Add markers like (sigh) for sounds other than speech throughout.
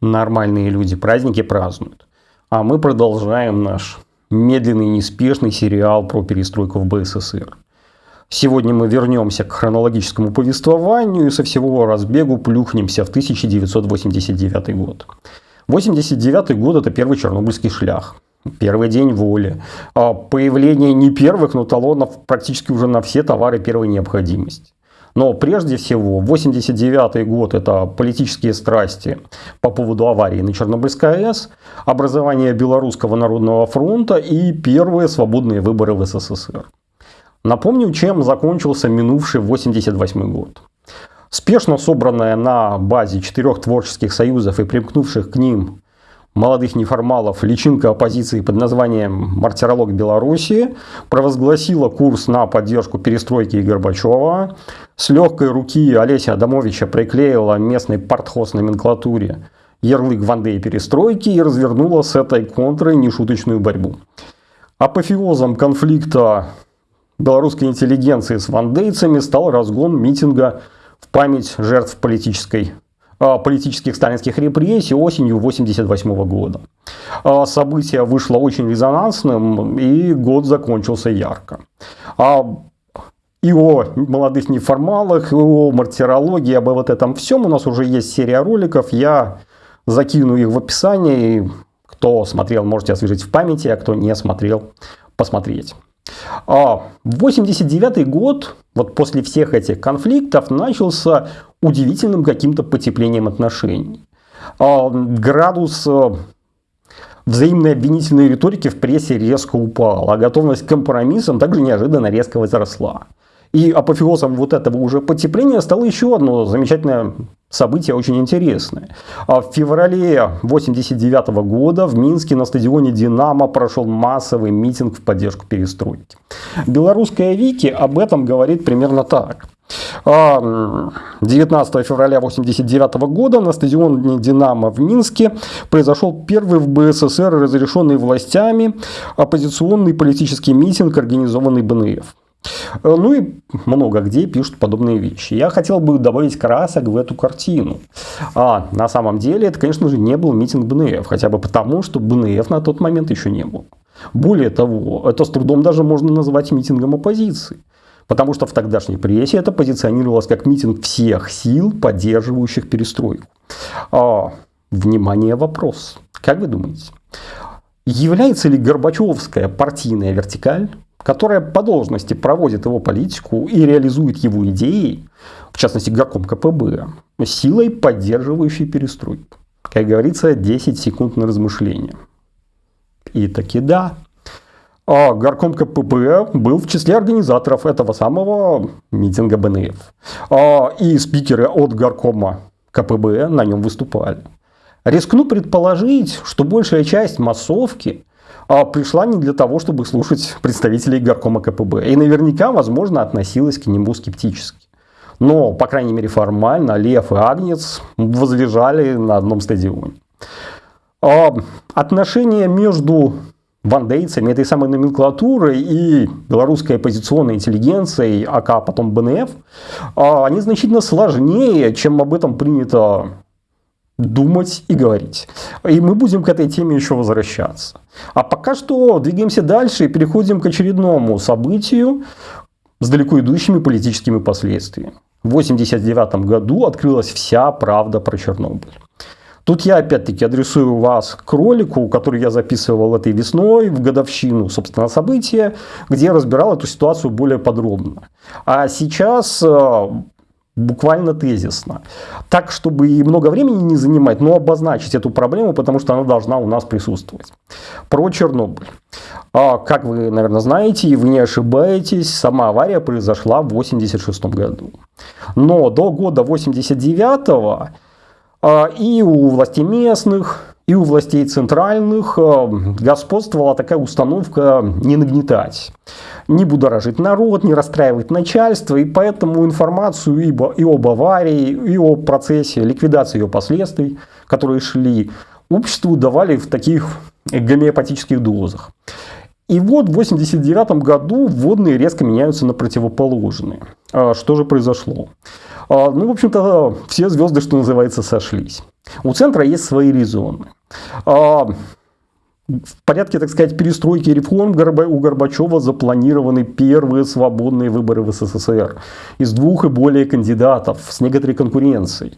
нормальные люди праздники празднуют. А мы продолжаем наш медленный, неспешный сериал про перестройку в БССР. Сегодня мы вернемся к хронологическому повествованию и со всего разбегу плюхнемся в 1989 год. 89 год – это первый чернобыльский шлях. Первый день воли. А появление не первых, но талонов практически уже на все товары первой необходимости. Но прежде всего, 89 год – это политические страсти по поводу аварии на Чернобыльской АЭС, образование Белорусского народного фронта и первые свободные выборы в СССР. Напомню, чем закончился минувший 88 год. Спешно собранная на базе четырех творческих союзов и примкнувших к ним молодых неформалов личинка оппозиции под названием «Мартиролог Беларуси» провозгласила курс на поддержку перестройки и Горбачева. С легкой руки Олеся Адамовича приклеила местной партхоз номенклатуре ярлык Вандеи перестройки и развернула с этой контрой нешуточную борьбу. Апофеозом конфликта белорусской интеллигенции с вандейцами стал разгон митинга в память жертв политической политических сталинских репрессий осенью 1988 года. А, событие вышло очень резонансным, и год закончился ярко. А, и о молодых неформалах, и о мартирологии, обо вот этом всем у нас уже есть серия роликов. Я закину их в описании. Кто смотрел, можете освежить в памяти, а кто не смотрел, посмотреть. А 89 год, вот после всех этих конфликтов, начался удивительным каким-то потеплением отношений. А, градус э, взаимной обвинительной риторики в прессе резко упал, а готовность к компромиссам также неожиданно резко возросла. И апофеозом вот этого уже потепления стало еще одно замечательное событие, очень интересное. А в феврале 1989 года в Минске на стадионе «Динамо» прошел массовый митинг в поддержку перестройки. Белорусская Вики об этом говорит примерно так. 19 а, февраля 1989 года на стадионе «Динамо» в Минске произошел первый в БССР разрешенный властями оппозиционный политический митинг, организованный БНФ. Э, ну и много где пишут подобные вещи. Я хотел бы добавить красок в эту картину. А на самом деле это, конечно же, не был митинг БНФ. Хотя бы потому, что БНФ на тот момент еще не был. Более того, это с трудом даже можно назвать митингом оппозиции. Потому что в тогдашней прессе это позиционировалось как митинг всех сил, поддерживающих перестройку. А, внимание, вопрос. Как вы думаете, является ли Горбачевская партийная вертикаль которая по должности проводит его политику и реализует его идеи, в частности горком КПБ, силой, поддерживающей перестройку. Как говорится, 10 секунд на размышление. И таки да. А горком КПБ был в числе организаторов этого самого митинга БНФ. А, и спикеры от горкома КПБ на нем выступали. Рискну предположить, что большая часть массовки а пришла не для того, чтобы слушать представителей горкома КПБ. И наверняка, возможно, относилась к нему скептически. Но, по крайней мере, формально Лев и Агнец возлежали на одном стадионе. А отношения между вандейцами, этой самой номенклатурой и белорусской оппозиционной интеллигенцией, АК, потом БНФ, а, они значительно сложнее, чем об этом принято думать и говорить. И мы будем к этой теме еще возвращаться. А пока что двигаемся дальше и переходим к очередному событию с далеко идущими политическими последствиями. В 1989 году открылась вся правда про Чернобыль. Тут я опять-таки адресую вас к ролику, который я записывал этой весной в годовщину, собственно, события, где я разбирал эту ситуацию более подробно. А сейчас э, буквально тезисно. Так, чтобы и много времени не занимать, но обозначить эту проблему, потому что она должна у нас присутствовать. Про Чернобыль. А, как вы, наверное, знаете, и вы не ошибаетесь, сама авария произошла в 1986 году. Но до года 1989 а, и у властей местных, и у властей центральных э, господствовала такая установка не нагнетать, не будоражить народ, не расстраивать начальство, и поэтому информацию и об аварии, и о процессе ликвидации ее последствий, которые шли, обществу давали в таких гомеопатических дозах. И вот в 1989 году вводные резко меняются на противоположные. А что же произошло? А, ну, в общем-то, все звезды, что называется, сошлись. У центра есть свои резоны. А, в порядке, так сказать, перестройки и реформ у Горбачева запланированы первые свободные выборы в СССР из двух и более кандидатов с некоторой конкуренцией.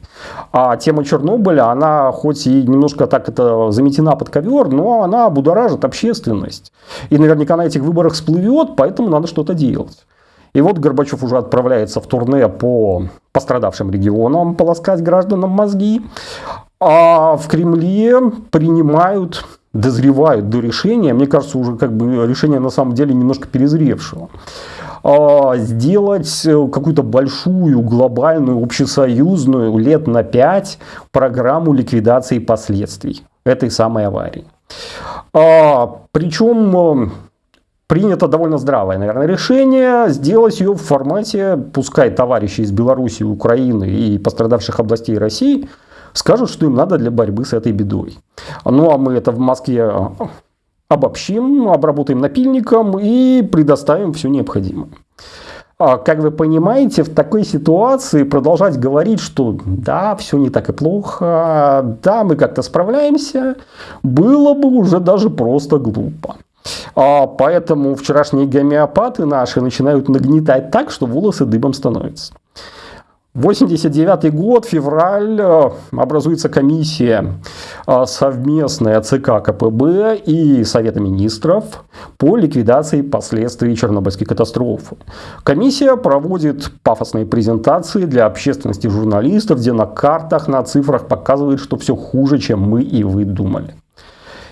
А тема Чернобыля, она хоть и немножко так это заметена под ковер, но она будоражит общественность. И наверняка на этих выборах всплывет, поэтому надо что-то делать. И вот Горбачев уже отправляется в турне по пострадавшим регионам полоскать гражданам мозги. А в Кремле принимают дозревают до решения, мне кажется, уже как бы решение на самом деле немножко перезревшего, а, сделать э, какую-то большую, глобальную, общесоюзную, лет на пять программу ликвидации последствий этой самой аварии. А, причем э, принято довольно здравое, наверное, решение сделать ее в формате, пускай товарищи из Беларуси, Украины и пострадавших областей России – скажут, что им надо для борьбы с этой бедой. Ну а мы это в Москве а, обобщим, обработаем напильником и предоставим все необходимое. А, как вы понимаете, в такой ситуации продолжать говорить, что да, все не так и плохо, да, мы как-то справляемся, было бы уже даже просто глупо. А, поэтому вчерашние гомеопаты наши начинают нагнетать так, что волосы дыбом становятся. 89 год, февраль, э, образуется комиссия э, совместная ЦК КПБ и Совета министров по ликвидации последствий Чернобыльской катастрофы. Комиссия проводит пафосные презентации для общественности журналистов, где на картах, на цифрах показывает, что все хуже, чем мы и вы думали.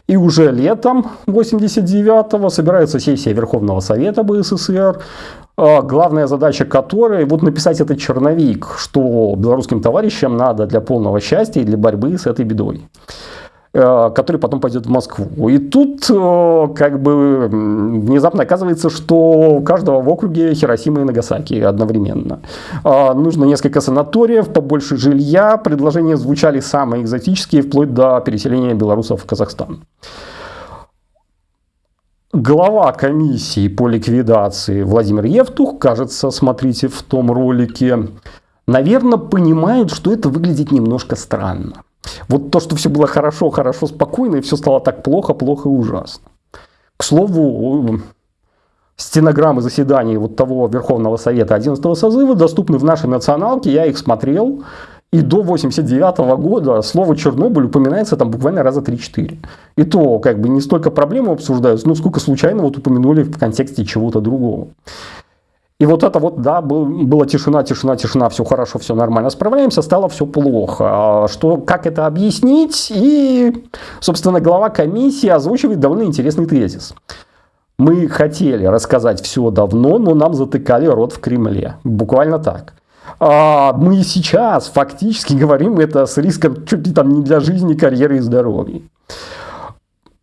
И уже летом 89-го собирается сессия Верховного Совета БССР, а, главная задача которой вот написать этот черновик, что белорусским товарищам надо для полного счастья и для борьбы с этой бедой который потом пойдет в Москву. И тут э, как бы внезапно оказывается, что у каждого в округе Хиросима и Нагасаки одновременно. А, нужно несколько санаториев, побольше жилья. Предложения звучали самые экзотические, вплоть до переселения белорусов в Казахстан. Глава комиссии по ликвидации Владимир Евтух, кажется, смотрите в том ролике, наверное, понимает, что это выглядит немножко странно. Вот то, что все было хорошо, хорошо, спокойно, и все стало так плохо, плохо и ужасно. К слову, стенограммы заседаний вот того Верховного Совета 11 созыва доступны в нашей националке, я их смотрел. И до 89 года слово Чернобыль упоминается там буквально раза 3-4. И то как бы не столько проблемы обсуждаются, но сколько случайно вот упомянули в контексте чего-то другого. И вот это вот, да, был, была тишина, тишина, тишина, все хорошо, все нормально, справляемся, стало все плохо. А что, как это объяснить? И, собственно, глава комиссии озвучивает довольно интересный тезис. Мы хотели рассказать все давно, но нам затыкали рот в Кремле. Буквально так. А мы сейчас фактически (laughs) говорим это с риском чуть ли там не для жизни, карьеры и здоровья.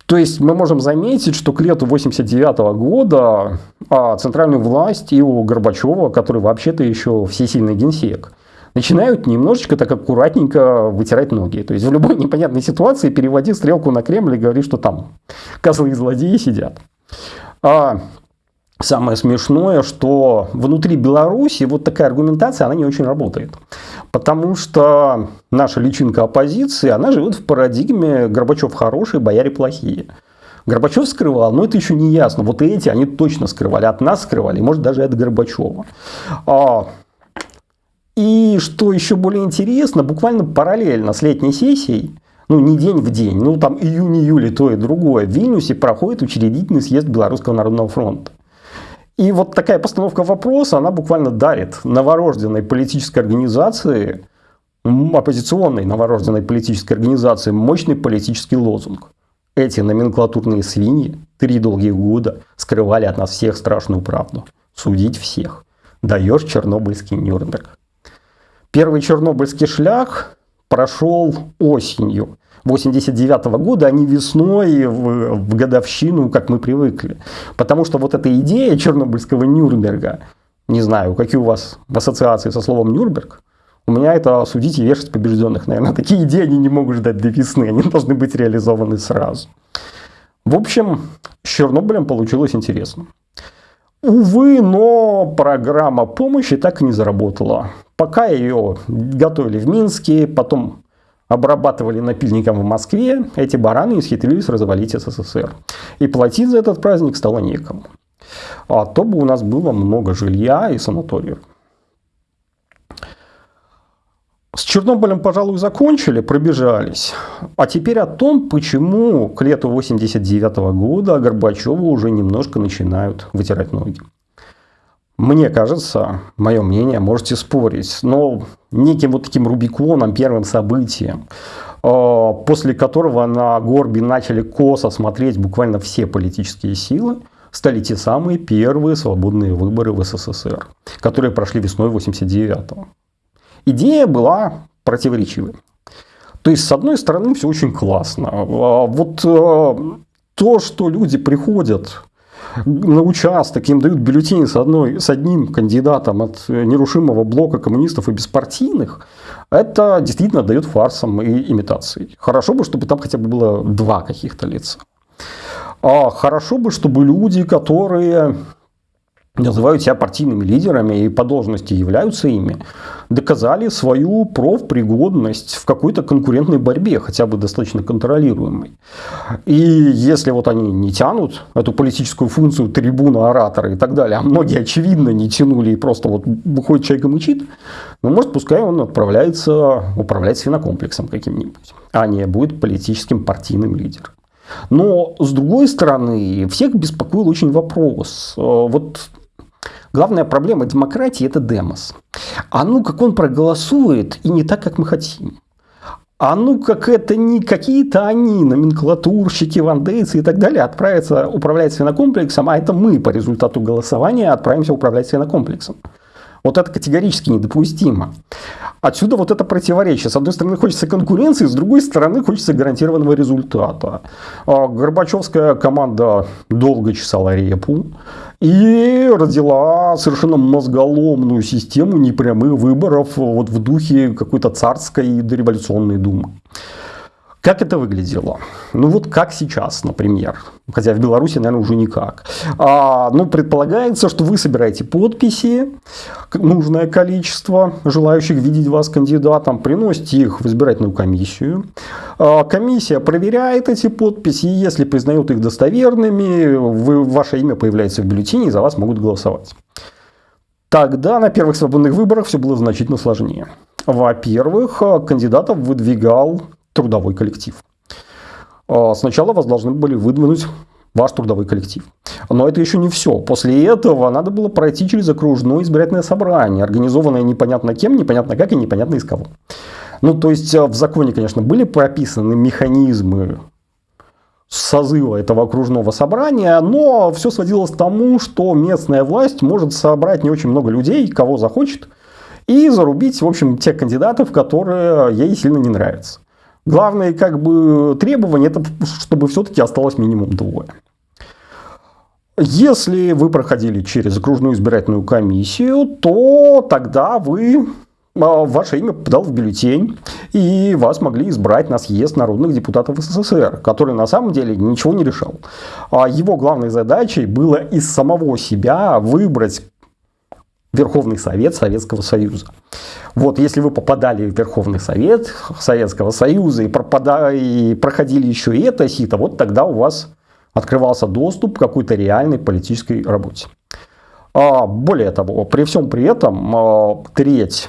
То есть мы можем заметить, что к лету 89 года а, центральную власть и у Горбачева, который вообще-то еще всесильный генсек, начинают немножечко так аккуратненько вытирать ноги. То есть в любой (laughs) непонятной ситуации переводи стрелку на Кремль и говори, что там козлы и злодеи сидят. А, Самое смешное, что внутри Беларуси вот такая аргументация, она не очень работает. Потому что наша личинка оппозиции, она живет в парадигме Горбачев хороший, бояре плохие. Горбачев скрывал, но это еще не ясно. Вот эти, они точно скрывали, от нас скрывали, может даже от Горбачева. А, и что еще более интересно, буквально параллельно с летней сессией, ну не день в день, ну там июнь-июль то и другое, в Вильнюсе проходит учредительный съезд Белорусского народного фронта. И вот такая постановка вопроса, она буквально дарит новорожденной политической организации, оппозиционной новорожденной политической организации мощный политический лозунг. Эти номенклатурные свиньи три долгих года скрывали от нас всех страшную правду. Судить всех. Даешь чернобыльский Нюрнберг. Первый чернобыльский шлях прошел осенью 89 -го года, а не весной в, в годовщину, как мы привыкли. Потому что вот эта идея Чернобыльского Нюрнберга, не знаю, какие у вас ассоциации со словом Нюрнберг, у меня это судить и вешать побежденных, наверное. (laughs) Такие идеи они не могут ждать до весны, они должны быть реализованы сразу. В общем, с Чернобылем получилось интересно. Увы, но программа помощи так и не заработала. Пока ее готовили в Минске, потом обрабатывали напильником в Москве, эти бараны исхитрились развалить СССР. И платить за этот праздник стало некому. А то бы у нас было много жилья и санаториев. С Чернобылем, пожалуй, закончили, пробежались. А теперь о том, почему к лету 89 года Горбачеву уже немножко начинают вытирать ноги. Мне кажется, мое мнение, можете спорить, но неким вот таким Рубиконом, первым событием, э, после которого на Горби начали косо смотреть буквально все политические силы, стали те самые первые свободные выборы в СССР, которые прошли весной 89-го. Идея была противоречивой. То есть, с одной стороны, все очень классно. А вот э, то, что люди приходят на участок, им дают бюллетени с, одной, с одним кандидатом от нерушимого блока коммунистов и беспартийных, это действительно дает фарсом и имитацией. Хорошо бы, чтобы там хотя бы было два каких-то лица. А хорошо бы, чтобы люди, которые называют себя партийными лидерами и по должности являются ими, доказали свою профпригодность в какой-то конкурентной борьбе, хотя бы достаточно контролируемой. И если вот они не тянут эту политическую функцию трибуна, оратора и так далее, а многие очевидно не тянули и просто вот выходит человек и мычит, ну может пускай он отправляется управлять свинокомплексом каким-нибудь, а не будет политическим партийным лидером. Но, с другой стороны, всех беспокоил очень вопрос. Э, вот Главная проблема демократии – это демос. А ну, как он проголосует, и не так, как мы хотим. А ну, как это не какие-то они, номенклатурщики, вандейцы и так далее, отправятся управлять свинокомплексом, а это мы по результату голосования отправимся управлять свинокомплексом. Вот это категорически недопустимо. Отсюда вот это противоречие. С одной стороны хочется конкуренции, с другой стороны хочется гарантированного результата. А Горбачевская команда долго чесала репу и родила совершенно мозголомную систему непрямых выборов вот в духе какой-то царской дореволюционной думы. Как это выглядело? Ну вот как сейчас, например. Хотя в Беларуси, наверное, уже никак. А, ну, предполагается, что вы собираете подписи, нужное количество желающих видеть вас кандидатом, приносите их в избирательную комиссию. А, комиссия проверяет эти подписи, и если признает их достоверными, вы, ваше имя появляется в бюллетене, и за вас могут голосовать. Тогда на первых свободных выборах все было значительно сложнее. Во-первых, кандидатов выдвигал трудовой коллектив. А, сначала вас должны были выдвинуть ваш трудовой коллектив. Но это еще не все. После этого надо было пройти через окружное избирательное собрание, организованное непонятно кем, непонятно как и непонятно из кого. Ну, то есть а, в законе, конечно, были прописаны механизмы созыва этого окружного собрания, но все сводилось к тому, что местная власть может собрать не очень много людей, кого захочет, и зарубить, в общем, тех кандидатов, которые ей сильно не нравятся. Главное как бы требование, это чтобы все-таки осталось минимум двое. Если вы проходили через окружную избирательную комиссию, то тогда вы а, ваше имя попадало в бюллетень, и вас могли избрать на съезд народных депутатов СССР, который на самом деле ничего не решал. А его главной задачей было из самого себя выбрать Верховный Совет Советского Союза. Вот если вы попадали в Верховный Совет Советского Союза и, пропадали, и проходили еще и это сито, вот тогда у вас открывался доступ к какой-то реальной политической работе. А, более того, при всем при этом а, треть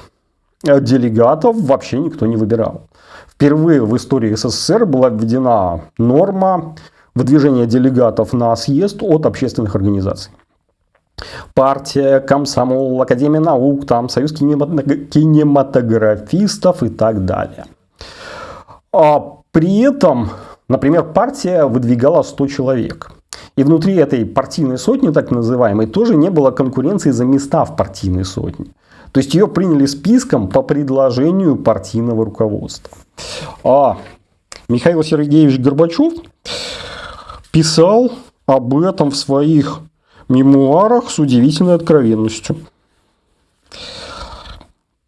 делегатов вообще никто не выбирал. Впервые в истории СССР была введена норма выдвижения делегатов на съезд от общественных организаций партия, комсомол, Академия наук, там, Союз кинематографистов и так далее. А при этом, например, партия выдвигала 100 человек. И внутри этой партийной сотни, так называемой, тоже не было конкуренции за места в партийной сотне. То есть ее приняли списком по предложению партийного руководства. А Михаил Сергеевич Горбачев писал об этом в своих мемуарах с удивительной откровенностью.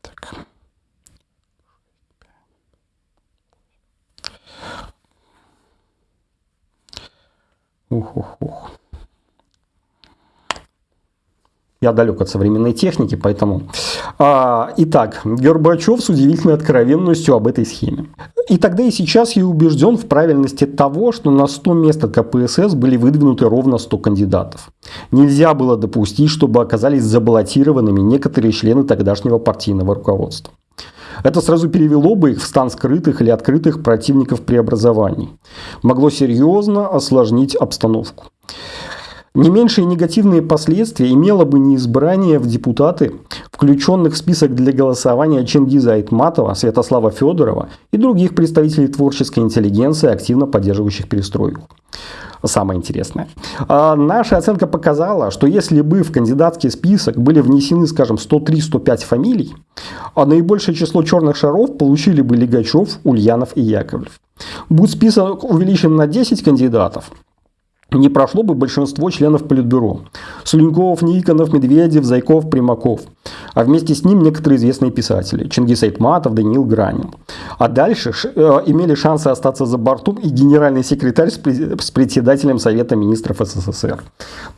Так. Ух, ух, ух. Я далек от современной техники, поэтому... А, итак, Горбачев с удивительной откровенностью об этой схеме. И тогда и сейчас я убежден в правильности того, что на 100 мест от КПСС были выдвинуты ровно 100 кандидатов. Нельзя было допустить, чтобы оказались забаллотированными некоторые члены тогдашнего партийного руководства. Это сразу перевело бы их в стан скрытых или открытых противников преобразований. Могло серьезно осложнить обстановку. Не меньшие негативные последствия имело бы неизбрание в депутаты, включенных в список для голосования Чингиза Айтматова, Святослава Федорова и других представителей творческой интеллигенции, активно поддерживающих перестройку. Самое интересное. А наша оценка показала, что если бы в кандидатский список были внесены, скажем, 103-105 фамилий, а наибольшее число черных шаров получили бы Лигачев, Ульянов и Яковлев. Будь список увеличен на 10 кандидатов, не прошло бы большинство членов Политбюро. Слюньков, Никонов, Медведев, Зайков, Примаков. А вместе с ним некоторые известные писатели. Чингис Айтматов, Даниил Гранин. А дальше э, имели шансы остаться за бортом и генеральный секретарь с, с председателем Совета министров СССР.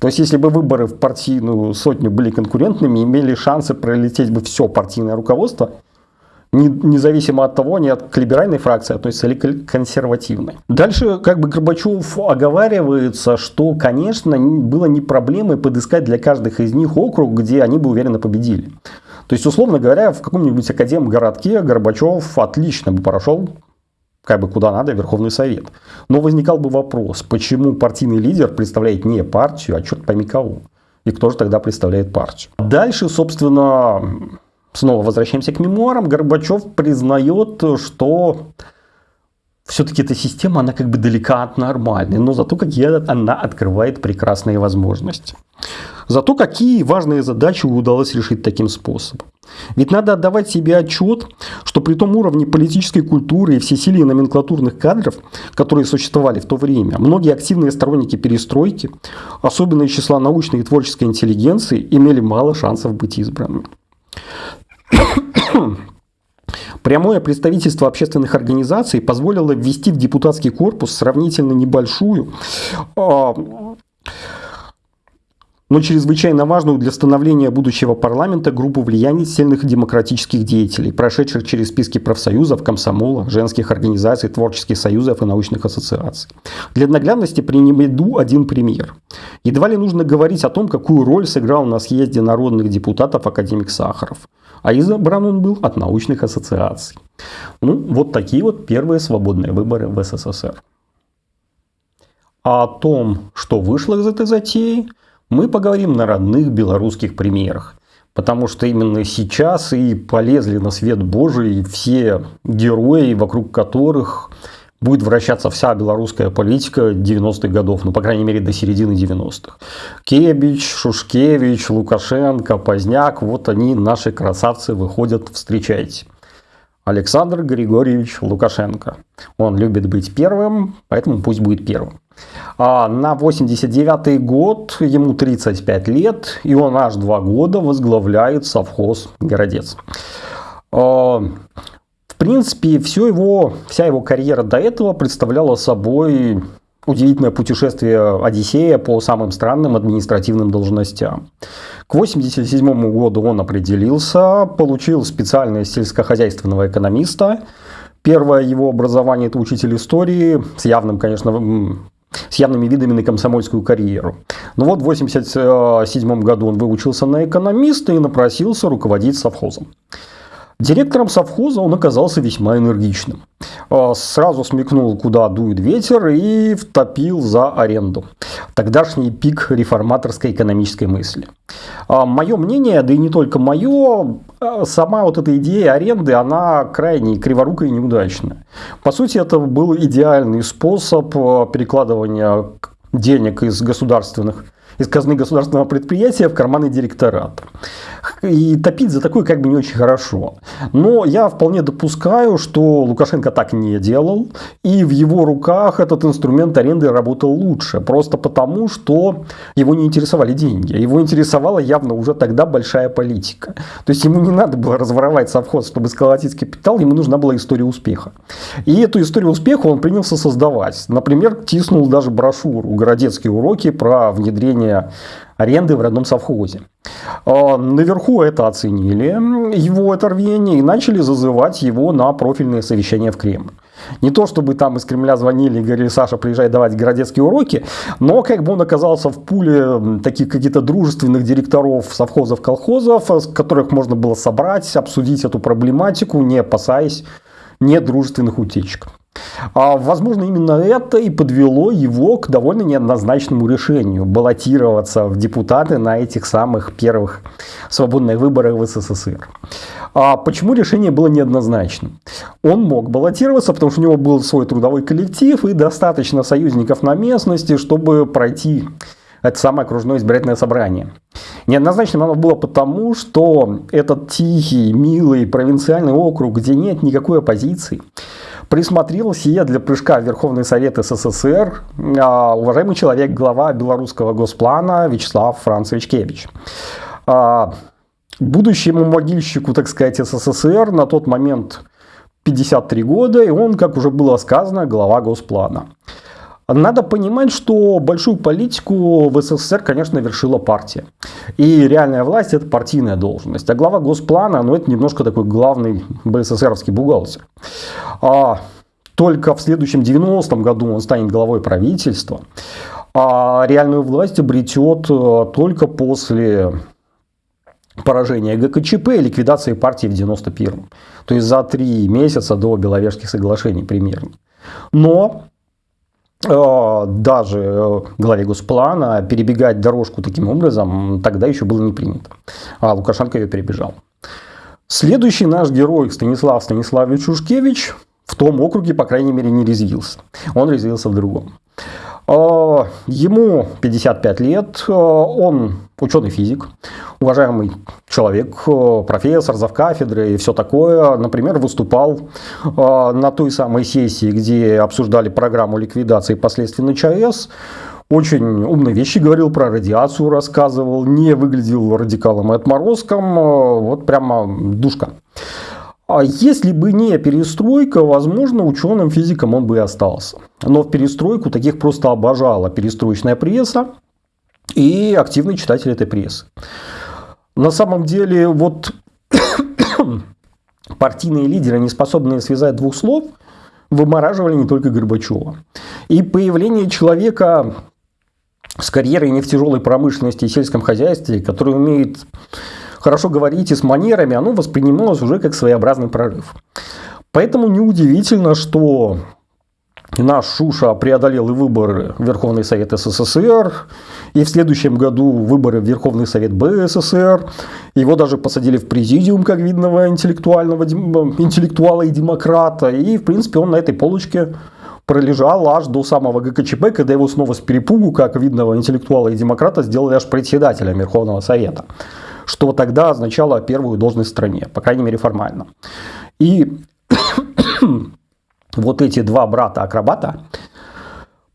То есть, если бы выборы в партийную сотню были конкурентными, имели шансы пролететь бы все партийное руководство – независимо от того, от к либеральной фракции относится или к консервативной. Дальше как бы Горбачев оговаривается, что, конечно, было не проблемой подыскать для каждых из них округ, где они бы уверенно победили. То есть, условно говоря, в каком-нибудь академгородке Горбачев отлично бы прошел как бы куда надо, Верховный Совет. Но возникал бы вопрос, почему партийный лидер представляет не партию, а черт пойми кого. И кто же тогда представляет партию. Дальше, собственно, снова возвращаемся к мемуарам, Горбачев признает, что все-таки эта система, она как бы далека от нормальной, но зато какие она открывает прекрасные возможности. Зато какие важные задачи удалось решить таким способом. Ведь надо отдавать себе отчет, что при том уровне политической культуры и всесилии номенклатурных кадров, которые существовали в то время, многие активные сторонники перестройки, особенно из числа научной и творческой интеллигенции, имели мало шансов быть избранными. (coughs) Прямое представительство общественных организаций позволило ввести в депутатский корпус сравнительно небольшую, а, но чрезвычайно важную для становления будущего парламента группу влияний сильных демократических деятелей, прошедших через списки профсоюзов, комсомола, женских организаций, творческих союзов и научных ассоциаций. Для наглядности приведу один пример. Едва ли нужно говорить о том, какую роль сыграл на съезде народных депутатов академик Сахаров. А избран он был от научных ассоциаций. Ну, вот такие вот первые свободные выборы в СССР. А о том, что вышло из этой затеи, мы поговорим на родных белорусских примерах. Потому что именно сейчас и полезли на свет Божий все герои, вокруг которых будет вращаться вся белорусская политика 90-х годов, ну, по крайней мере, до середины 90-х. Кебич, Шушкевич, Лукашенко, Поздняк, вот они, наши красавцы, выходят, встречайте. Александр Григорьевич Лукашенко. Он любит быть первым, поэтому пусть будет первым. А на 89 год ему 35 лет, и он аж два года возглавляет совхоз «Городец». А, в принципе, все его, вся его карьера до этого представляла собой удивительное путешествие Одиссея по самым странным административным должностям. К 1987 году он определился, получил специальность сельскохозяйственного экономиста. Первое его образование – это учитель истории, с явным, конечно, с явными видами на комсомольскую карьеру. Но вот в 1987 году он выучился на экономиста и напросился руководить совхозом. Директором совхоза он оказался весьма энергичным. А, сразу смекнул, куда дует ветер и втопил за аренду. Тогдашний пик реформаторской экономической мысли. А, мое мнение, да и не только мое, а, сама вот эта идея аренды, она крайне криворукая и неудачная. По сути, это был идеальный способ перекладывания денег из государственных из казны государственного предприятия в карманы директората. И топить за такое как бы не очень хорошо. Но я вполне допускаю, что Лукашенко так не делал. И в его руках этот инструмент аренды работал лучше. Просто потому, что его не интересовали деньги. Его интересовала явно уже тогда большая политика. То есть ему не надо было разворовать совхоз, чтобы сколотить капитал. Ему нужна была история успеха. И эту историю успеха он принялся создавать. Например, тиснул даже брошюру «Городецкие уроки» про внедрение аренды в родном совхозе. А, наверху это оценили, его это рвение, и начали зазывать его на профильные совещания в Кремль. Не то, чтобы там из Кремля звонили и говорили, Саша, приезжай давать городецкие уроки, но как бы он оказался в пуле таких каких-то дружественных директоров совхозов, колхозов, с которых можно было собрать, обсудить эту проблематику, не опасаясь недружественных утечек. А, возможно, именно это и подвело его к довольно неоднозначному решению баллотироваться в депутаты на этих самых первых свободных выборах в СССР. А почему решение было неоднозначным? Он мог баллотироваться, потому что у него был свой трудовой коллектив и достаточно союзников на местности, чтобы пройти это самое окружное избирательное собрание. Неоднозначным оно было потому, что этот тихий, милый провинциальный округ, где нет никакой оппозиции, присмотрел сие для прыжка в Верховный Совет СССР а, уважаемый человек, глава белорусского госплана Вячеслав Францевич Кевич. А, будущему могильщику, так сказать, СССР на тот момент 53 года, и он, как уже было сказано, глава госплана. Надо понимать, что большую политику в СССР, конечно, вершила партия. И реальная власть – это партийная должность. А глава госплана, ну, это немножко такой главный БССРовский бухгалтер. А только в следующем 90-м году он станет главой правительства. А реальную власть обретет э, только после поражения ГКЧП и ликвидации партии в 91-м. То есть за три месяца до Беловежских соглашений примерно. Но даже э, главе Госплана перебегать дорожку таким образом тогда еще было не принято. А Лукашенко ее перебежал. Следующий наш герой Станислав Станиславович Шушкевич в том округе, по крайней мере, не резвился. Он резвился в другом. А, ему 55 лет, он ученый-физик, уважаемый человек, а, профессор, завкафедры и все такое. Например, выступал на той самой сессии, где обсуждали программу ликвидации последствий на ЧАЭС. Очень умные вещи говорил про радиацию, рассказывал, не выглядел радикалом и отморозком, вот прямо душка. А если бы не перестройка, возможно, ученым физиком он бы и остался. Но в перестройку таких просто обожала перестроечная пресса и активный читатель этой прессы. На самом деле, вот (coughs) партийные лидеры, не способные связать двух слов, вымораживали не только Горбачева. И появление человека с карьерой не в тяжелой промышленности и сельском хозяйстве, который умеет хорошо говорить и с манерами, оно воспринималось уже как своеобразный прорыв. Поэтому неудивительно, что наш Шуша преодолел и выборы в Верховный Совет СССР, и в следующем году выборы в Верховный Совет БССР. Его даже посадили в президиум, как видного интеллектуального, интеллектуала и демократа. И, в принципе, он на этой полочке пролежал аж до самого ГКЧП, когда его снова с перепугу, как видного интеллектуала и демократа, сделали аж председателем Верховного Совета что тогда означало первую должность в стране, по крайней мере формально. И вот эти два брата-акробата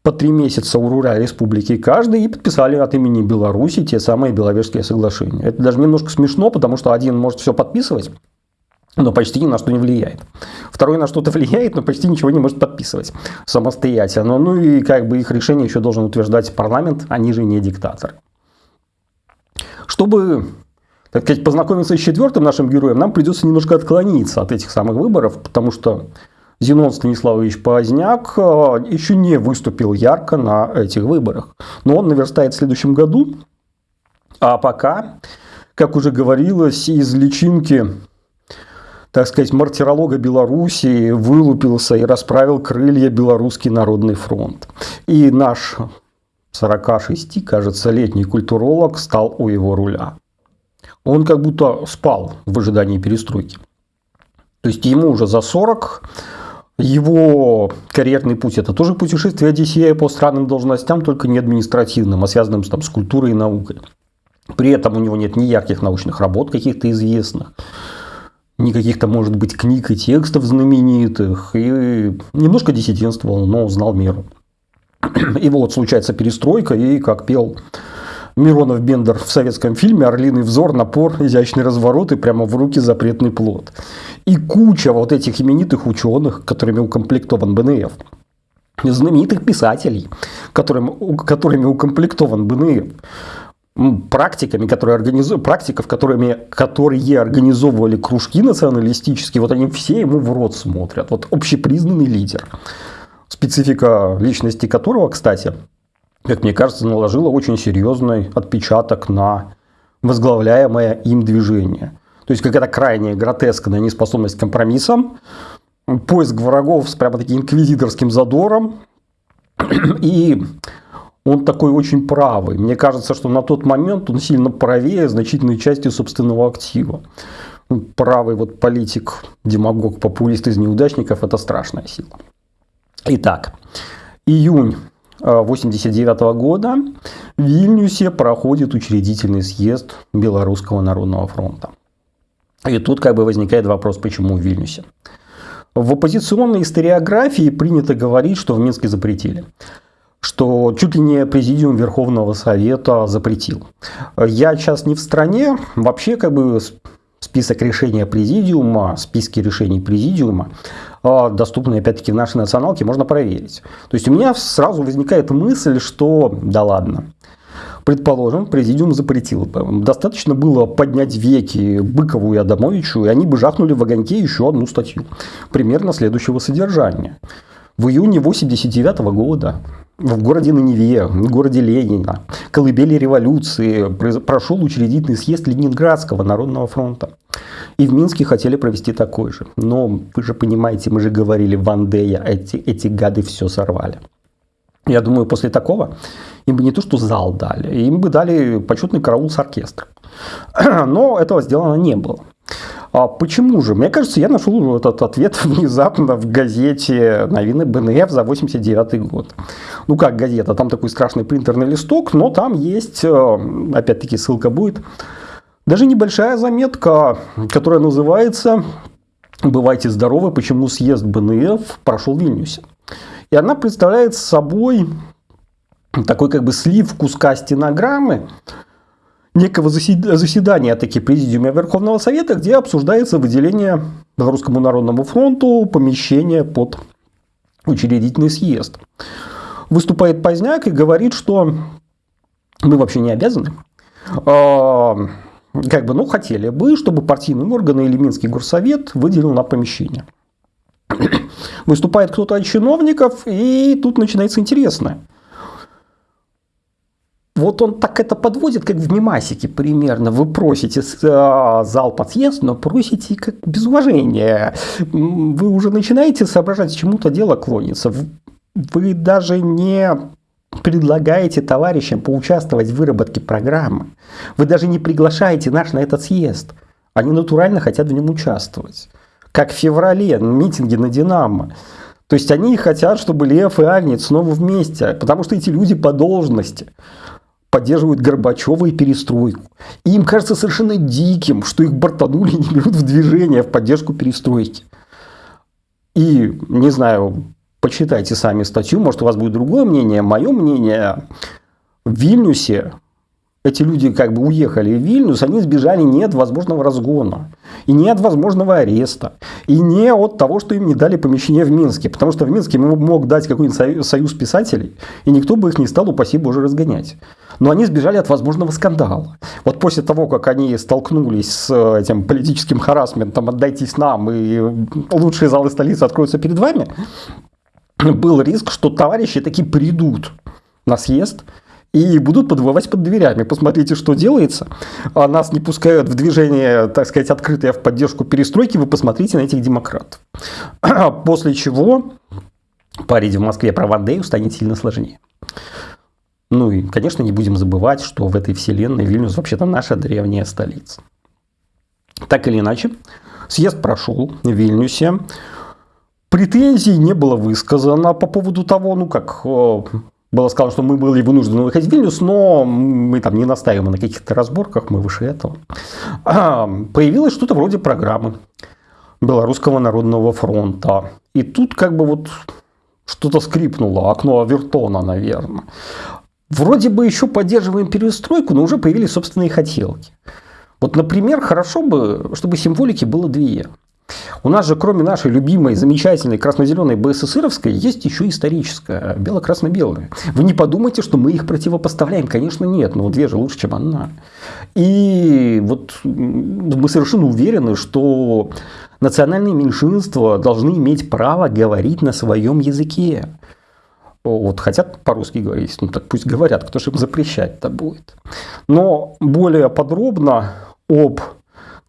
по три месяца у руля республики каждый и подписали от имени Беларуси те самые Беловежские соглашения. Это даже немножко смешно, потому что один может все подписывать, но почти ни на что не влияет. Второй на что-то (laughs) влияет, но почти ничего не может подписывать самостоятельно. Ну и как бы их решение еще должен утверждать парламент, они же не диктаторы. Чтобы так сказать, познакомиться с четвертым нашим героем, нам придется немножко отклониться от этих самых выборов, потому что Зенон Станиславович Поздняк э, еще не выступил ярко на этих выборах. Но он наверстает в следующем году. А пока, как уже говорилось, из личинки так сказать, мартиролога Белоруссии вылупился и расправил крылья Белорусский народный фронт. И наш 46, кажется, летний культуролог стал у его руля он как будто спал в ожидании перестройки. То есть ему уже за 40, его карьерный путь это тоже путешествие Одиссея по странным должностям, только не административным, а связанным там, с культурой и наукой. При этом у него нет ни ярких научных работ каких-то известных, ни каких-то, может быть, книг и текстов знаменитых. И немножко диссидентствовал, но знал меру. (clears throat) И вот случается перестройка, и, как пел Миронов Бендер в советском фильме «Орлиный взор», напор, изящный разворот и прямо в руки запретный плод. И куча вот этих именитых ученых, которыми укомплектован БНФ. Знаменитых писателей, которым, которыми укомплектован БНФ. практиками, которые организу... практиков, которыми... которые организовывали кружки националистические, вот они все ему в рот смотрят. Вот общепризнанный лидер, специфика личности которого, кстати, как мне кажется, наложила очень серьезный отпечаток на возглавляемое им движение. То есть какая-то крайняя гротескная неспособность к компромиссам, поиск врагов с прямо таким инквизиторским задором. И он такой очень правый. Мне кажется, что на тот момент он сильно правее значительной части собственного актива. Правый вот политик, демагог, популист из неудачников – это страшная сила. Итак, июнь 1989 года в Вильнюсе проходит учредительный съезд Белорусского народного фронта. И тут как бы возникает вопрос, почему в Вильнюсе. В оппозиционной историографии принято говорить, что в Минске запретили что чуть ли не президиум Верховного Совета запретил. Я сейчас не в стране, вообще как бы список решения президиума, списки решений президиума, доступные опять-таки в нашей националке, можно проверить. То есть у меня сразу возникает мысль, что да ладно, Предположим, президиум запретил. Достаточно было поднять веки Быкову и Адамовичу, и они бы жахнули в огоньке еще одну статью. Примерно следующего содержания. В июне 89 года в городе Наневе, в городе Ленина, колыбели революции, прошел учредительный съезд Ленинградского народного фронта. И в Минске хотели провести такой же. Но вы же понимаете, мы же говорили, Вандея, эти, эти гады все сорвали. Я думаю, после такого им бы не то, что зал дали, им бы дали почетный караул с оркестром. (clears throat) Но этого сделано не было. А почему же? Мне кажется, я нашел этот ответ (laughs) внезапно в газете «Новины БНФ» за 89 год. Ну как газета, там такой страшный принтерный листок, но там есть, э, опять-таки ссылка будет, даже небольшая заметка, которая называется «Бывайте здоровы, почему съезд БНФ прошел в Вильнюсе». И она представляет собой такой как бы слив куска стенограммы, некого заседания таки Президиума Верховного Совета, где обсуждается выделение Белорусскому народному фронту помещения под учредительный съезд. Выступает Поздняк и говорит, что мы вообще не обязаны. А, как бы, ну, хотели бы, чтобы партийные органы или Минский горсовет выделил на помещение. (coughs) Выступает кто-то от чиновников, и тут начинается интересное – вот он так это подводит, как в мимасике примерно. Вы просите э, зал под съезд, но просите как без уважения. Вы уже начинаете соображать, к чему-то дело клонится. Вы даже не предлагаете товарищам поучаствовать в выработке программы. Вы даже не приглашаете наш на этот съезд. Они натурально хотят в нем участвовать. Как в феврале, на митинге на «Динамо». То есть они хотят, чтобы Лев и Агнец снова вместе, потому что эти люди по должности поддерживают Горбачева и перестройку. И им кажется совершенно диким, что их бортанули и не берут в движение в поддержку перестройки. И, не знаю, почитайте сами статью, может у вас будет другое мнение. Мое мнение, в Вильнюсе эти люди как бы уехали в Вильнюс, они сбежали не от возможного разгона, и не от возможного ареста, и не от того, что им не дали помещение в Минске. Потому что в Минске мог дать какой-нибудь союз писателей, и никто бы их не стал, упаси Боже, разгонять. Но они сбежали от возможного скандала. Вот после того, как они столкнулись с э, этим политическим харасментом «отдайтесь нам, и лучшие залы столицы откроются перед вами», был риск, что товарищи таки придут на съезд, и будут подвывать под дверями. Посмотрите, что делается. А нас не пускают в движение, так сказать, открытое в поддержку перестройки. Вы посмотрите на этих демократов. (clears throat) После чего парить в Москве про Вандею станет сильно сложнее. Ну и, конечно, не будем забывать, что в этой вселенной Вильнюс вообще-то наша древняя столица. Так или иначе, съезд прошел в Вильнюсе. Претензий не было высказано по поводу того, ну как было сказано, что мы были вынуждены выходить в Вильнюс, но мы там не настаиваем на каких-то разборках, мы выше этого. А, появилось что-то вроде программы Белорусского народного фронта. И тут как бы вот что-то скрипнуло, окно Авертона, наверное. Вроде бы еще поддерживаем перестройку, но уже появились собственные хотелки. Вот, например, хорошо бы, чтобы символики было две. У нас же, кроме нашей любимой, замечательной красно-зеленой БССРовской, есть еще историческая, бело-красно-белая. Вы не подумайте, что мы их противопоставляем. Конечно, нет, но две же лучше, чем одна. И вот мы совершенно уверены, что национальные меньшинства должны иметь право говорить на своем языке. Вот хотят по-русски говорить, ну так пусть говорят, кто же им запрещать-то будет. Но более подробно об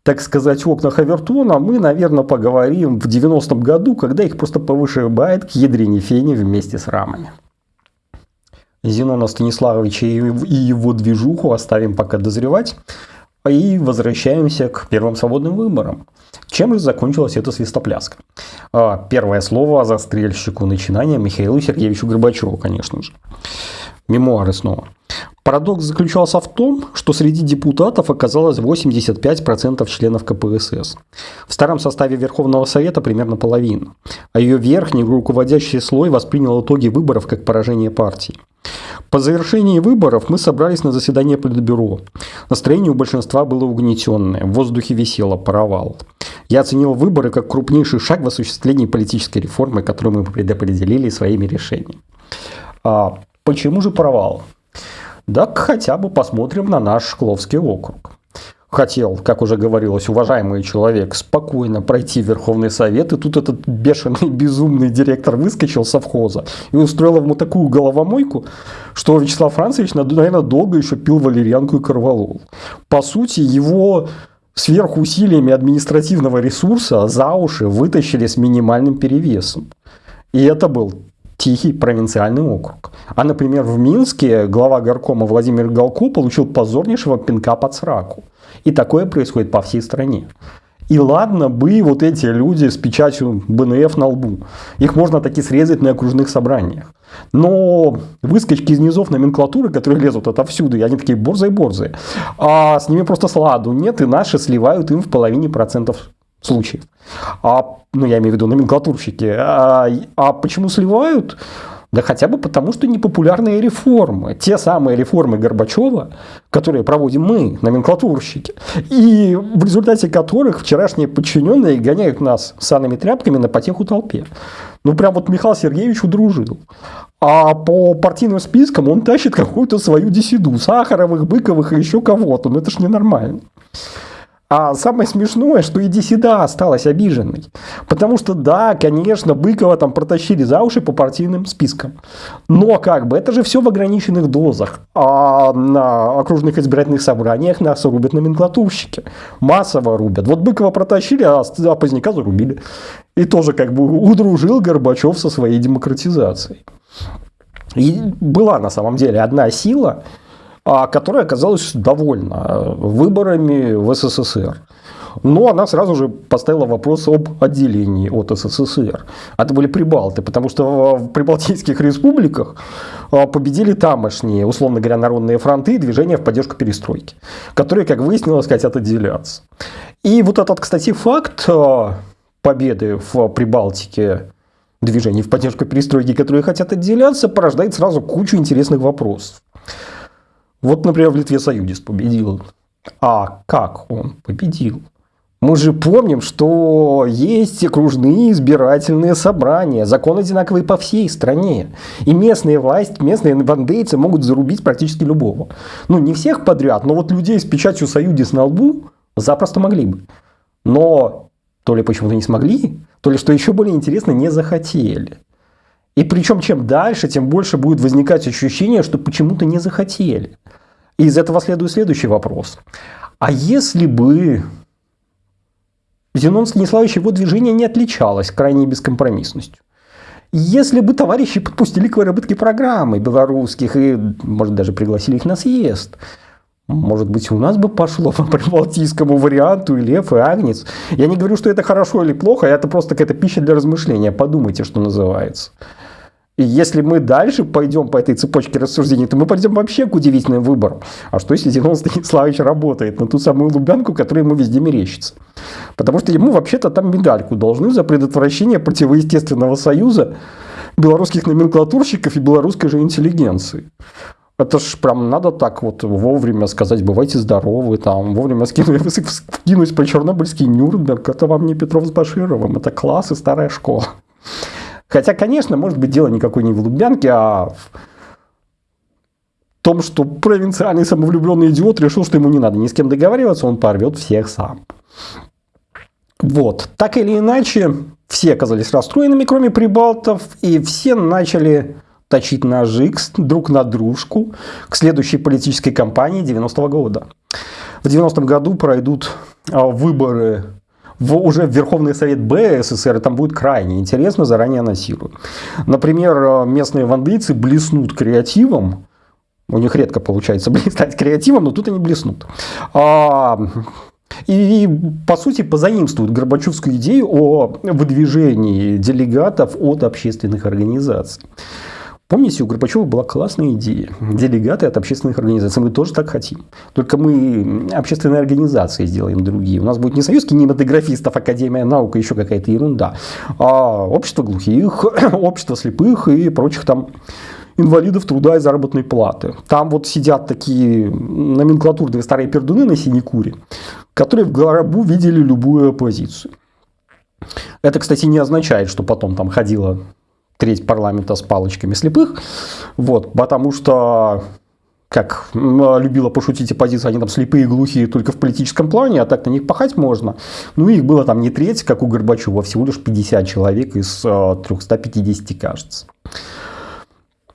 так сказать, окнах Авертона мы, наверное, поговорим в 90-м году, когда их просто повышибает к ядрине фени вместе с рамами. Зенона Станиславовича и его движуху оставим пока дозревать. И возвращаемся к первым свободным выборам. Чем же закончилась эта свистопляска? А, первое слово застрельщику начинания Михаилу Сергеевичу Горбачеву, конечно же. Мемуары снова. Парадокс заключался в том, что среди депутатов оказалось 85% членов КПСС. В старом составе Верховного Совета примерно половина, а ее верхний руководящий слой воспринял итоги выборов как поражение партии. По завершении выборов мы собрались на заседание Политбюро. Настроение у большинства было угнетенное, в воздухе висело, провал. Я оценил выборы как крупнейший шаг в осуществлении политической реформы, которую мы предопределили своими решениями. А почему же провал? Так хотя бы посмотрим на наш Шкловский округ. Хотел, как уже говорилось, уважаемый человек, спокойно пройти Верховный Совет, и тут этот бешеный, (laughs) безумный директор выскочил совхоза и устроил ему такую головомойку, что Вячеслав Францевич, наверное, долго еще пил валерьянку и корвалол. По сути, его сверхусилиями административного ресурса за уши вытащили с минимальным перевесом. И это был тихий провинциальный округ. А, например, в Минске глава горкома Владимир Галку получил позорнейшего пинка под сраку. И такое происходит по всей стране. И ладно бы вот эти люди с печатью БНФ на лбу. Их можно таки срезать на окружных собраниях. Но выскочки из низов номенклатуры, которые лезут отовсюду, и они такие борзые-борзые, а с ними просто сладу нет, и наши сливают им в половине процентов случаев. А, ну, я имею в виду номенклатурщики. А, а почему сливают? Да хотя бы потому, что непопулярные реформы. Те самые реформы Горбачева, которые проводим мы, номенклатурщики. И в результате которых вчерашние подчиненные гоняют нас санными тряпками на потеху толпе. Ну, прям вот Михаил Сергеевич удружил. А по партийным спискам он тащит какую-то свою десиду. Сахаровых, Быковых и еще кого-то. Ну, это ж ненормально. А самое смешное, что и Десида осталась обиженной. Потому что, да, конечно, Быкова там протащили за уши по партийным спискам. Но как бы, это же все в ограниченных дозах. А на окружных избирательных собраниях нас рубят номенклатурщики. Массово рубят. Вот Быкова протащили, а, а Поздняка зарубили. И тоже как бы удружил Горбачев со своей демократизацией. И была на самом деле одна сила – которая оказалась довольна э, выборами в СССР. Но она сразу же поставила вопрос об отделении от СССР. Это были прибалты, потому что в прибалтийских республиках э, победили тамошние, условно говоря, народные фронты и движения в поддержку перестройки, которые, как выяснилось, хотят отделяться. И вот этот, кстати, факт э, победы в Прибалтике движений в поддержку перестройки, которые хотят отделяться, порождает сразу кучу интересных вопросов. Вот, например, в Литве Союзист победил. А как он победил? Мы же помним, что есть окружные избирательные собрания, закон одинаковый по всей стране. И местные власти, местные бандейцы могут зарубить практически любого. Ну, не всех подряд, но вот людей с печатью Союзис на лбу запросто могли бы. Но то ли почему-то не смогли, то ли, что еще более интересно, не захотели. И причем чем дальше, тем больше будет возникать ощущение, что почему-то не захотели. И из этого следует следующий вопрос. А если бы Зенон Станиславович его движение не отличалось крайней бескомпромиссностью? Если бы товарищи подпустили к выработке программы белорусских и, может, даже пригласили их на съезд, может быть, у нас бы пошло по прибалтийскому варианту и лев, и агнец. Я не говорю, что это хорошо или плохо, это просто какая-то пища для размышления. Подумайте, что называется. И если мы дальше пойдем по этой цепочке рассуждений, то мы пойдем вообще к удивительным выборам. А что если Зенон Станиславович работает на ту самую Лубянку, которая ему везде мерещится? Потому что ему вообще-то там медальку должны за предотвращение противоестественного союза белорусских номенклатурщиков и белорусской же интеллигенции. Это ж прям надо так вот вовремя сказать, бывайте здоровы, там, вовремя (laughs) скинуть, скинуть по Чернобыльский Нюрнберг. Это вам не Петров с Башировым, это класс и старая школа. Хотя, конечно, может быть, дело никакой не в Лубянке, а в том, что провинциальный самовлюбленный идиот решил, что ему не надо ни с кем договариваться, он порвет всех сам. Вот. Так или иначе, все оказались расстроенными, кроме прибалтов, и все начали точить ножи друг на дружку к следующей политической кампании 90-го года. В 90-м году пройдут а, выборы в, уже в Верховный Совет Б СССР, там будет крайне интересно, заранее анонсирую. Например, а, местные вандейцы блеснут креативом, у них редко получается (laughs) блистать креативом, но тут они блеснут. А, и, по сути, позаимствуют Горбачевскую идею о выдвижении делегатов от общественных организаций. Помните, у Горбачева была классная идея. Делегаты от общественных организаций. Мы тоже так хотим. Только мы общественные организации сделаем другие. У нас будет не союз кинематографистов, Академия наук, еще какая-то ерунда, а общество глухих, (coughs) общество слепых и прочих там инвалидов труда и заработной платы. Там вот сидят такие номенклатурные старые пердуны на синекуре, которые в гробу видели любую оппозицию. Это, кстати, не означает, что потом там ходила треть парламента с палочками слепых, вот, потому что как любила пошутить оппозиция, они там слепые и глухие только в политическом плане, а так на них пахать можно. Ну, их было там не треть, как у Горбачева, а всего лишь 50 человек из 350, э, кажется.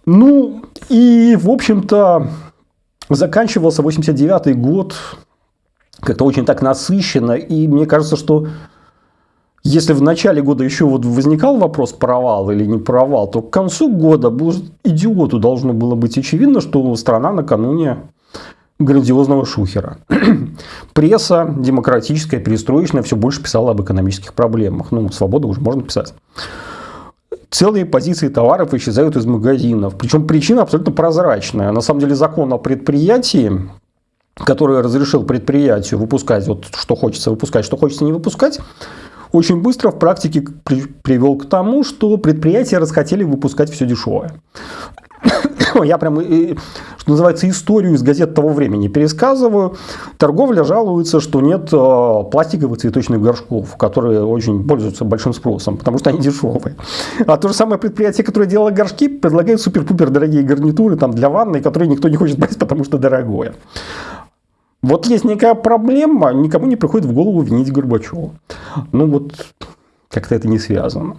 Ну, и, в общем-то, заканчивался 89 год как-то очень так насыщенно, и мне кажется, что если в начале года еще вот возникал вопрос провал или не провал, то к концу года идиоту должно было быть очевидно, что страна накануне грандиозного шухера. (clears throat) Пресса демократическая, перестроечная все больше писала об экономических проблемах. Ну, свобода уже можно писать целые позиции товаров исчезают из магазинов. Причем причина абсолютно прозрачная. На самом деле закон о предприятии, который разрешил предприятию выпускать вот что хочется выпускать, что хочется не выпускать, очень быстро в практике привел к тому, что предприятия расхотели выпускать все дешевое. (coughs) Я прям, что называется, историю из газет того времени пересказываю. Торговля жалуется, что нет э, пластиковых цветочных горшков, которые очень пользуются большим спросом, потому что они дешевые. А то же самое предприятие, которое делало горшки, предлагает супер-пупер дорогие гарнитуры там, для ванной, которые никто не хочет брать, (laughs) потому что дорогое. Вот есть некая проблема, никому не приходит в голову винить Горбачева. Ну вот, как-то это не связано.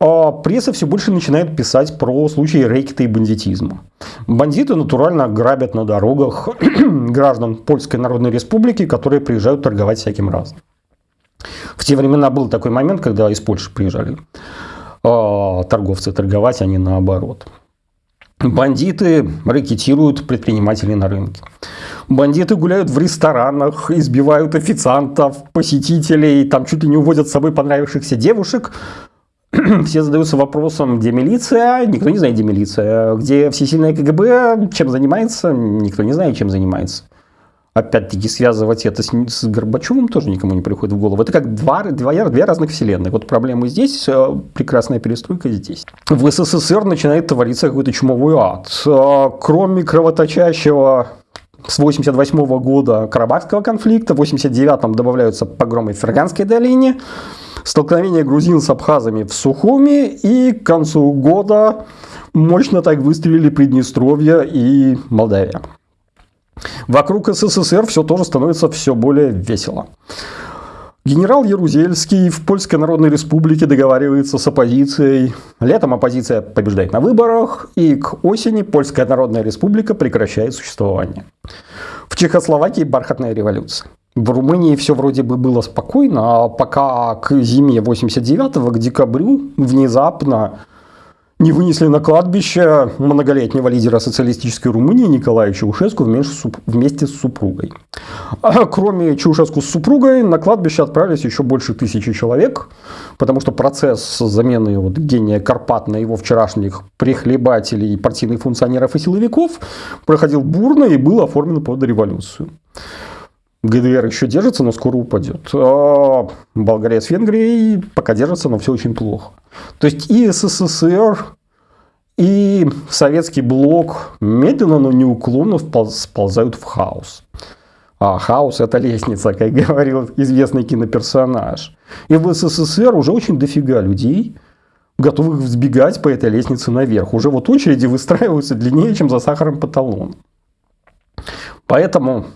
А пресса все больше начинает писать про случаи рэкета и бандитизма. Бандиты натурально грабят на дорогах (clears throat) граждан Польской Народной Республики, которые приезжают торговать всяким разным. В те времена был такой момент, когда из Польши приезжали э, торговцы торговать, а не наоборот. Бандиты рэкетируют предпринимателей на рынке. Бандиты гуляют в ресторанах, избивают официантов, посетителей, там чуть ли не уводят с собой понравившихся девушек, (clears throat) все задаются вопросом, где милиция, никто не знает, где милиция, где всесильное КГБ, чем занимается, никто не знает, чем занимается. Опять-таки, связывать это с, с Горбачевым тоже никому не приходит в голову. Это как два, два, две разных вселенных. Вот проблемы здесь, э, прекрасная перестройка здесь. В СССР начинает твориться какой-то чумовой ад. Э, кроме кровоточащего с 88 года Карабахского конфликта, в 89-м добавляются погромы в Ферганской долине, столкновение грузин с абхазами в Сухуми, и к концу года мощно так выстрелили Приднестровье и Молдавия. Вокруг СССР все тоже становится все более весело. Генерал Ярузельский в Польской Народной Республике договаривается с оппозицией. Летом оппозиция побеждает на выборах, и к осени Польская Народная Республика прекращает существование. В Чехословакии бархатная революция. В Румынии все вроде бы было спокойно, а пока к зиме 89-го, к декабрю, внезапно не вынесли на кладбище многолетнего лидера социалистической Румынии Николая Чаушеску вместе с супругой. А кроме Чаушеску с супругой, на кладбище отправились еще больше тысячи человек, потому что процесс замены вот гения Карпат на его вчерашних прихлебателей, партийных функционеров и силовиков проходил бурно и был оформлен под революцию. ГДР еще держится, но скоро упадет. А Болгария с Венгрией пока держится, но все очень плохо. То есть и СССР, и советский блок медленно, но неуклонно сползают в хаос. А хаос это лестница, как говорил известный киноперсонаж. И в СССР уже очень дофига людей, готовых взбегать по этой лестнице наверх. Уже вот очереди выстраиваются длиннее, чем за сахаром по. Поэтому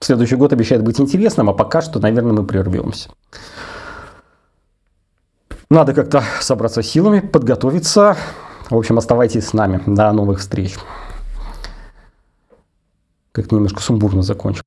следующий год обещает быть интересным, а пока что, наверное, мы прервемся. Надо как-то собраться силами, подготовиться. В общем, оставайтесь с нами. До новых встреч. Как-то немножко сумбурно закончил.